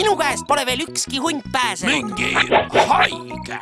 minu käest pole veel ükski hunt pääsenud. mingi haige